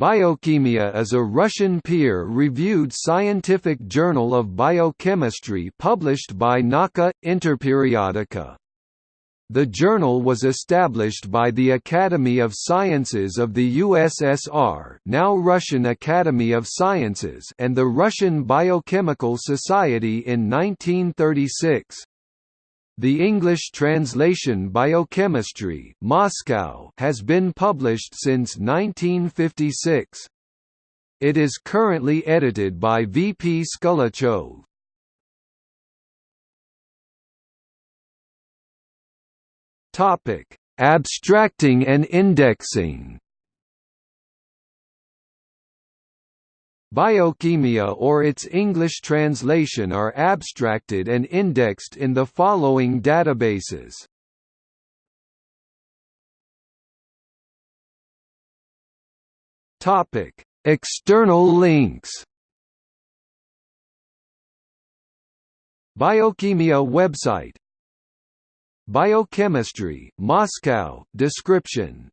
Biokhimiya is a Russian peer-reviewed scientific journal of biochemistry published by Nauka, Interperiodica. The journal was established by the Academy of Sciences of the USSR now Russian Academy of Sciences and the Russian Biochemical Society in 1936. The English translation Biochemistry Moscow has been published since 1956. It is currently edited by V. P. Skulachev. Abstracting and indexing Biokhimiya or its English translation are abstracted and indexed in the following databases. Topic: External links. Biokhimiya website Biochemistry, Moscow, description